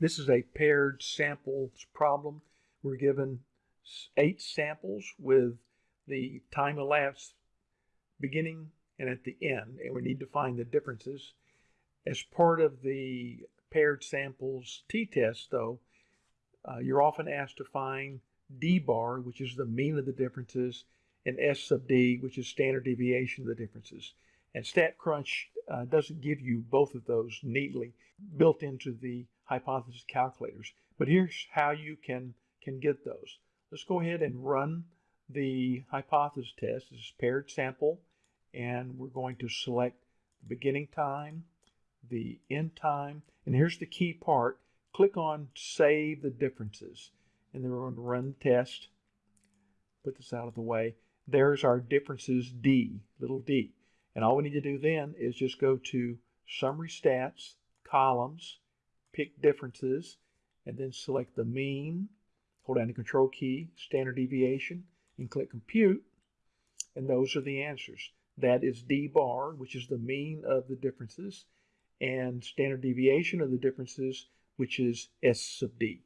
This is a paired samples problem. We're given eight samples with the time elapsed beginning and at the end, and we need to find the differences. As part of the paired samples t-test, though, uh, you're often asked to find d bar, which is the mean of the differences, and s sub d, which is standard deviation of the differences. And StatCrunch uh, doesn't give you both of those neatly built into the hypothesis calculators. But here's how you can, can get those. Let's go ahead and run the hypothesis test. This is paired sample, and we're going to select the beginning time, the end time, and here's the key part. Click on Save the Differences, and then we're going to run the test. Put this out of the way. There's our differences D, little d. And all we need to do then is just go to Summary Stats, Columns, pick Differences, and then select the mean, hold down the Control key, Standard Deviation, and click Compute, and those are the answers. That is D bar, which is the mean of the differences, and standard deviation of the differences, which is S sub D.